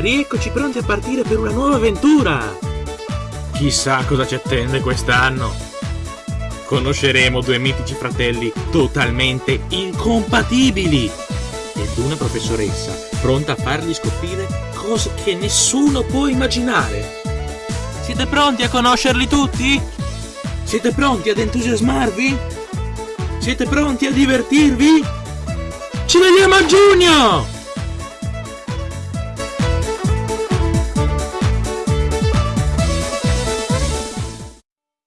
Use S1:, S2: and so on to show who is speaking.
S1: Rieccoci pronti a partire per una nuova avventura! Chissà cosa ci attende quest'anno! Conosceremo due mitici fratelli totalmente incompatibili ed una professoressa pronta a fargli scoprire cose che nessuno può immaginare. Siete pronti a conoscerli tutti? Siete pronti ad entusiasmarvi? Siete pronti a divertirvi? Ci vediamo a giugno!